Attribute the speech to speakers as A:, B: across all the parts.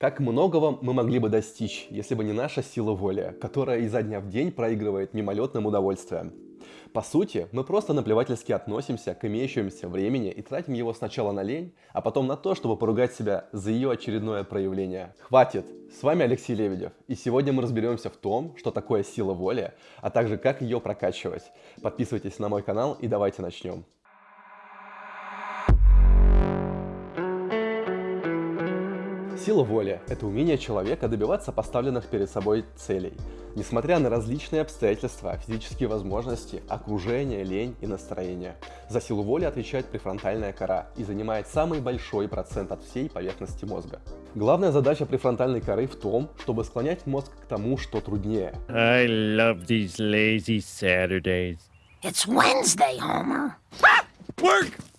A: Как многого мы могли бы достичь, если бы не наша сила воли, которая изо дня в день проигрывает мимолетным удовольствием. По сути, мы просто наплевательски относимся к имеющемуся времени и тратим его сначала на лень, а потом на то, чтобы поругать себя за ее очередное проявление. Хватит! С вами Алексей Лебедев, и сегодня мы разберемся в том, что такое сила воли, а также как ее прокачивать. Подписывайтесь на мой канал и давайте начнем. Сила воли – это умение человека добиваться поставленных перед собой целей, несмотря на различные обстоятельства, физические возможности, окружение, лень и настроение. За силу воли отвечает префронтальная кора и занимает самый большой процент от всей поверхности мозга. Главная задача префронтальной коры в том, чтобы склонять мозг к тому, что труднее.
B: I love these lazy Saturdays.
C: It's Wednesday, Homer.
B: Work!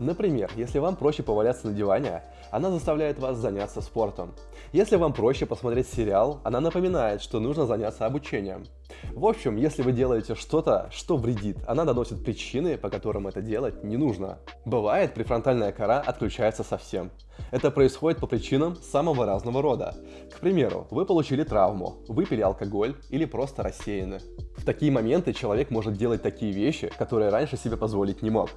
A: Например, если вам проще поваляться на диване, она заставляет вас заняться спортом. Если вам проще посмотреть сериал, она напоминает, что нужно заняться обучением. В общем, если вы делаете что-то, что вредит, она доносит причины, по которым это делать не нужно. Бывает, префронтальная кора отключается совсем. Это происходит по причинам самого разного рода. К примеру, вы получили травму, выпили алкоголь или просто рассеяны. В такие моменты человек может делать такие вещи, которые раньше себе позволить не мог.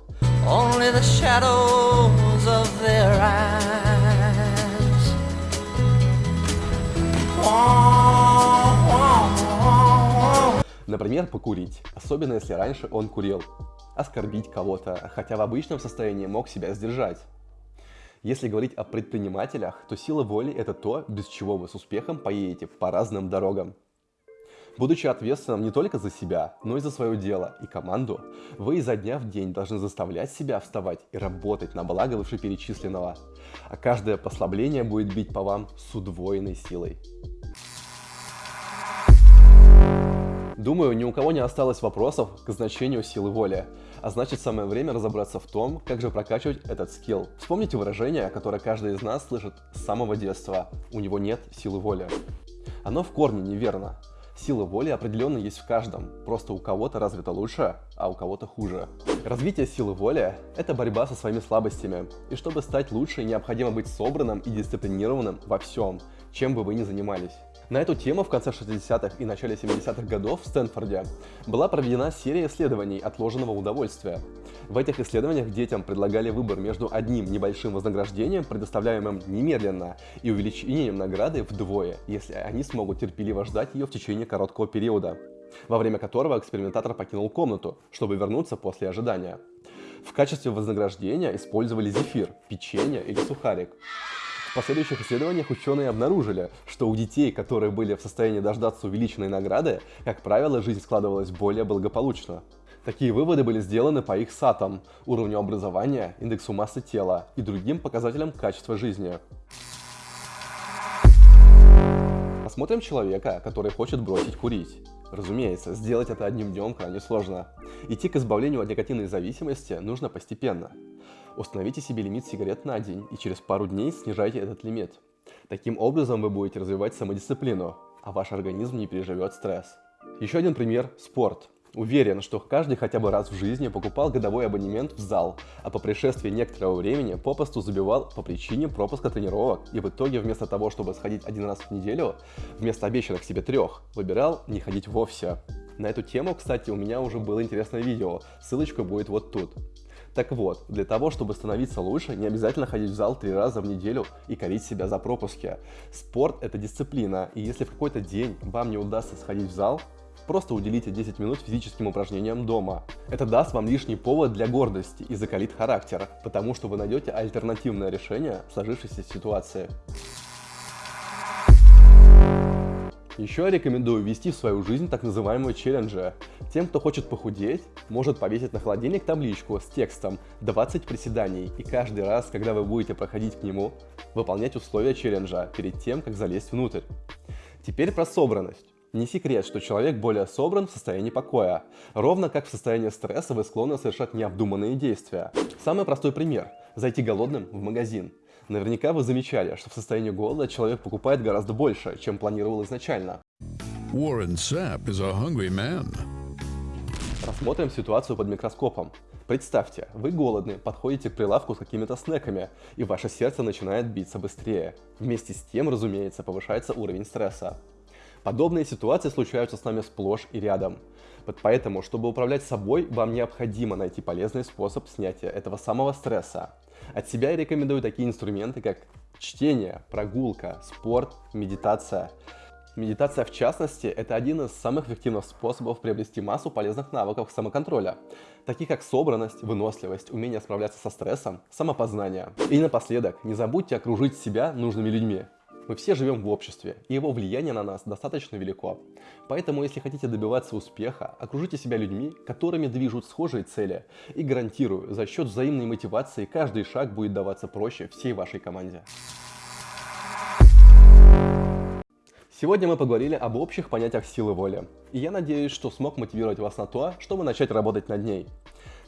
C: Only the shadows of their eyes.
A: Например, покурить, особенно если раньше он курил. Оскорбить кого-то, хотя в обычном состоянии мог себя сдержать. Если говорить о предпринимателях, то сила воли – это то, без чего вы с успехом поедете по разным дорогам. Будучи ответственным не только за себя, но и за свое дело и команду, вы изо дня в день должны заставлять себя вставать и работать на благо вышеперечисленного, а каждое послабление будет бить по вам с удвоенной силой. Думаю, ни у кого не осталось вопросов к значению силы воли, а значит самое время разобраться в том, как же прокачивать этот скилл. Вспомните выражение, которое каждый из нас слышит с самого детства «у него нет силы воли». Оно в корне неверно. Сила воли определенно есть в каждом, просто у кого-то развита лучше, а у кого-то хуже. Развитие силы воли – это борьба со своими слабостями, и чтобы стать лучше, необходимо быть собранным и дисциплинированным во всем, чем бы вы ни занимались. На эту тему в конце 60-х и начале 70-х годов в Стэнфорде была проведена серия исследований отложенного удовольствия. В этих исследованиях детям предлагали выбор между одним небольшим вознаграждением, предоставляемым немедленно, и увеличением награды вдвое, если они смогут терпеливо ждать ее в течение короткого периода, во время которого экспериментатор покинул комнату, чтобы вернуться после ожидания. В качестве вознаграждения использовали зефир, печенье или сухарик. В последующих исследованиях ученые обнаружили, что у детей, которые были в состоянии дождаться увеличенной награды, как правило, жизнь складывалась более благополучно. Такие выводы были сделаны по их сатам, уровню образования, индексу массы тела и другим показателям качества жизни. Посмотрим человека, который хочет бросить курить. Разумеется, сделать это одним днем крайне сложно. Идти к избавлению от никотинной зависимости нужно постепенно. Установите себе лимит сигарет на день и через пару дней снижайте этот лимит. Таким образом вы будете развивать самодисциплину, а ваш организм не переживет стресс. Еще один пример – спорт. Уверен, что каждый хотя бы раз в жизни покупал годовой абонемент в зал, а по пришествии некоторого времени попросту забивал по причине пропуска тренировок и в итоге вместо того, чтобы сходить один раз в неделю, вместо обещанных себе трех, выбирал не ходить вовсе. На эту тему, кстати, у меня уже было интересное видео, ссылочка будет вот тут. Так вот, для того, чтобы становиться лучше, не обязательно ходить в зал три раза в неделю и корить себя за пропуски. Спорт – это дисциплина, и если в какой-то день вам не удастся сходить в зал, Просто уделите 10 минут физическим упражнениям дома. Это даст вам лишний повод для гордости и закалит характер, потому что вы найдете альтернативное решение сложившейся ситуации. Еще я рекомендую ввести в свою жизнь так называемые челленджи. Тем, кто хочет похудеть, может повесить на холодильник табличку с текстом 20 приседаний и каждый раз, когда вы будете проходить к нему, выполнять условия челленджа перед тем, как залезть внутрь. Теперь про собранность. Не секрет, что человек более собран в состоянии покоя. Ровно как в состоянии стресса вы склонны совершать необдуманные действия. Самый простой пример – зайти голодным в магазин. Наверняка вы замечали, что в состоянии голода человек покупает гораздо больше, чем планировал изначально.
D: Warren Sapp is a hungry man.
A: Рассмотрим ситуацию под микроскопом. Представьте, вы голодны, подходите к прилавку с какими-то снеками, и ваше сердце начинает биться быстрее. Вместе с тем, разумеется, повышается уровень стресса. Подобные ситуации случаются с нами сплошь и рядом. Поэтому, чтобы управлять собой, вам необходимо найти полезный способ снятия этого самого стресса. От себя я рекомендую такие инструменты, как чтение, прогулка, спорт, медитация. Медитация, в частности, это один из самых эффективных способов приобрести массу полезных навыков самоконтроля, таких как собранность, выносливость, умение справляться со стрессом, самопознание. И напоследок, не забудьте окружить себя нужными людьми. Мы все живем в обществе, и его влияние на нас достаточно велико. Поэтому, если хотите добиваться успеха, окружите себя людьми, которыми движут схожие цели. И гарантирую, за счет взаимной мотивации каждый шаг будет даваться проще всей вашей команде. Сегодня мы поговорили об общих понятиях силы воли. И я надеюсь, что смог мотивировать вас на то, чтобы начать работать над ней.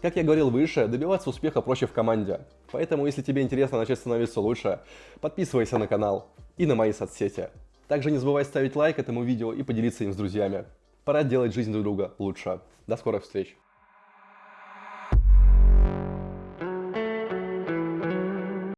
A: Как я говорил выше, добиваться успеха проще в команде. Поэтому, если тебе интересно начать становиться лучше, подписывайся на канал и на мои соцсети. Также не забывай ставить лайк этому видео и поделиться им с друзьями. Пора делать жизнь друг друга лучше. До скорых встреч!